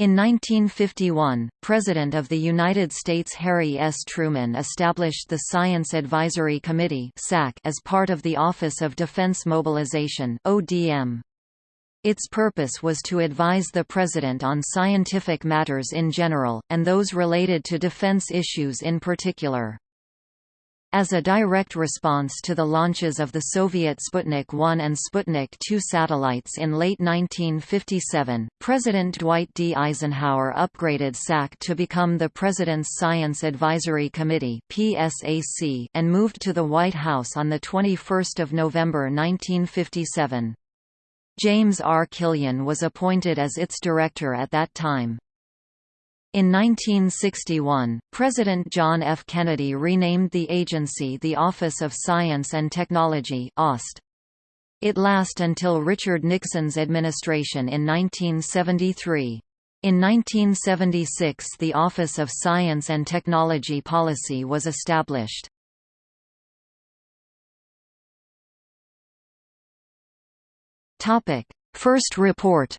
In 1951, President of the United States Harry S. Truman established the Science Advisory Committee as part of the Office of Defense Mobilization. Its purpose was to advise the President on scientific matters in general, and those related to defense issues in particular. As a direct response to the launches of the Soviet Sputnik 1 and Sputnik 2 satellites in late 1957, President Dwight D. Eisenhower upgraded SAC to become the President's Science Advisory Committee and moved to the White House on 21 November 1957. James R. Killian was appointed as its director at that time. In 1961, President John F. Kennedy renamed the agency the Office of Science and Technology OST. It last until Richard Nixon's administration in 1973. In 1976 the Office of Science and Technology Policy was established. First report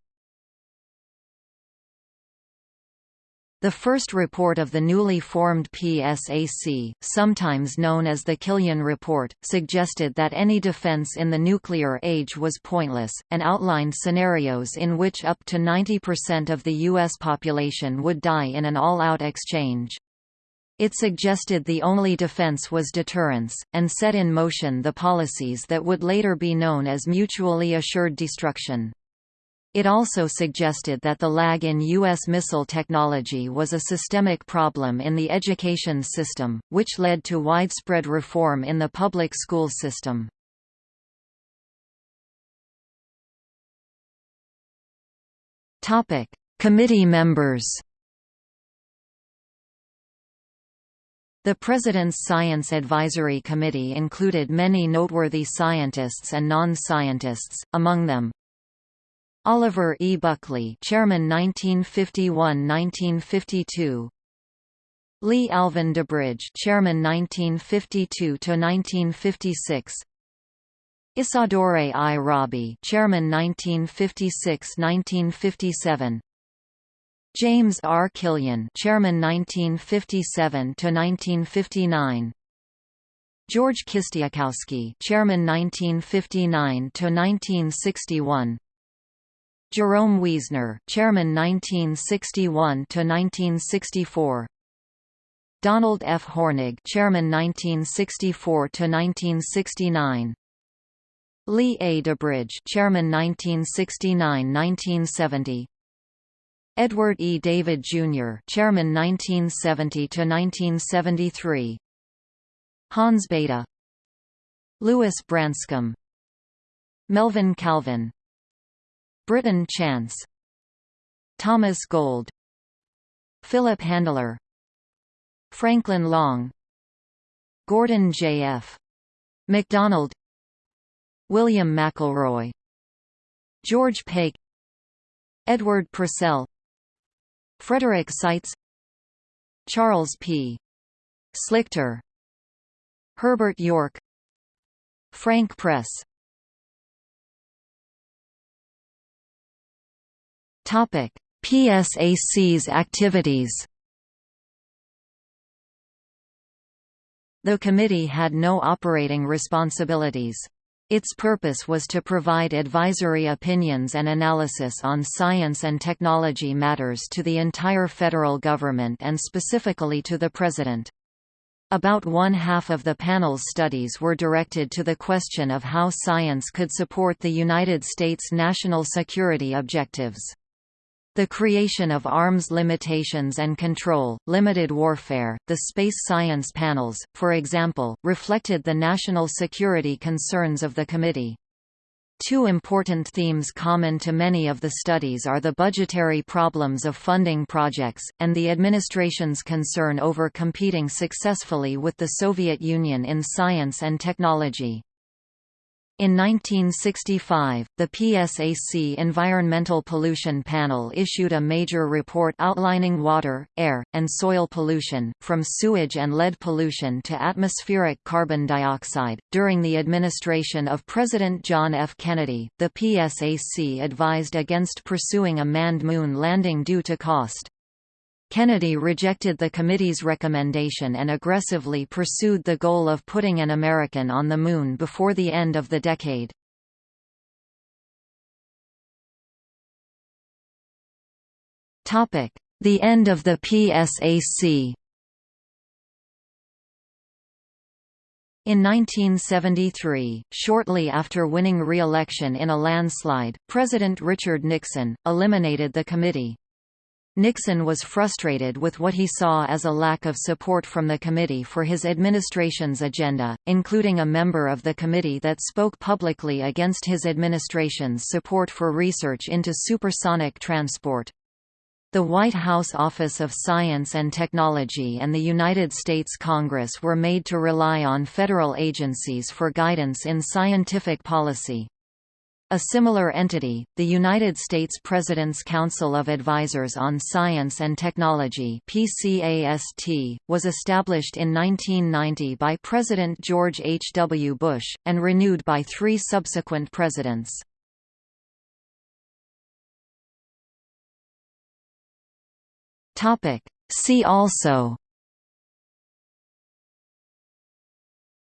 The first report of the newly formed PSAC, sometimes known as the Killian Report, suggested that any defense in the nuclear age was pointless, and outlined scenarios in which up to 90% of the U.S. population would die in an all-out exchange. It suggested the only defense was deterrence, and set in motion the policies that would later be known as mutually assured destruction. It also suggested that the lag in U.S. missile technology was a systemic problem in the education system, which led to widespread reform in the public school system. Committee members The President's Science Advisory Committee included many noteworthy scientists and non-scientists, among them, Oliver E. Buckley, Chairman 1951–1952. Lee Alvin DuBridge, Chairman 1952 to 1956. Isidor I. Rabi, Chairman 1956–1957. James R. Killian, Chairman 1957 to 1959. George Kistiakowsky, Chairman 1959 to 1961. Jerome Wiesner, Chairman 1961 to 1964. Donald F. Hornig, Chairman 1964 to 1969. Lee A. DuBridge, Chairman 1969-1970. Edward E. David Jr., Chairman 1970 to 1973. Hans Bethe. Lewis Branscomb. Melvin Calvin Britton Chance. Thomas Gold. Philip Handler Franklin Long. Gordon J. F. MacDonald. William McElroy. George Pake. Edward Purcell. Frederick Seitz. Charles P. Slichter. Herbert York. Frank Press Topic: PSAC's activities. The committee had no operating responsibilities. Its purpose was to provide advisory opinions and analysis on science and technology matters to the entire federal government and specifically to the President. About one-half of the panel's studies were directed to the question of how science could support the United States national security objectives. The creation of arms limitations and control, limited warfare, the space science panels, for example, reflected the national security concerns of the committee. Two important themes common to many of the studies are the budgetary problems of funding projects, and the administration's concern over competing successfully with the Soviet Union in science and technology. In 1965, the PSAC Environmental Pollution Panel issued a major report outlining water, air, and soil pollution, from sewage and lead pollution to atmospheric carbon dioxide. During the administration of President John F. Kennedy, the PSAC advised against pursuing a manned moon landing due to cost. Kennedy rejected the committee's recommendation and aggressively pursued the goal of putting an American on the Moon before the end of the decade. The end of the PSAC In 1973, shortly after winning re-election in a landslide, President Richard Nixon, eliminated the committee. Nixon was frustrated with what he saw as a lack of support from the committee for his administration's agenda, including a member of the committee that spoke publicly against his administration's support for research into supersonic transport. The White House Office of Science and Technology and the United States Congress were made to rely on federal agencies for guidance in scientific policy. A similar entity, the United States President's Council of Advisors on Science and Technology PCAST, was established in 1990 by President George H. W. Bush, and renewed by three subsequent presidents. See also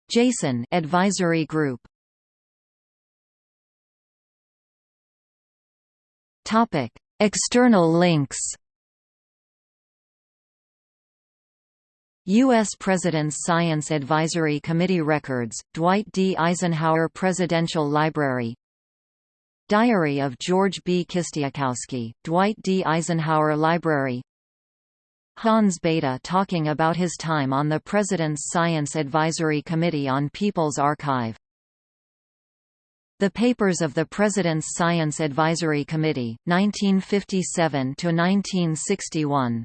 Jason Advisory Group Topic: External links. U.S. President's Science Advisory Committee Records, Dwight D. Eisenhower Presidential Library Diary of George B. Kistiakowsky, Dwight D. Eisenhower Library Hans Bethe talking about his time on the President's Science Advisory Committee on People's Archive the Papers of the President's Science Advisory Committee, 1957–1961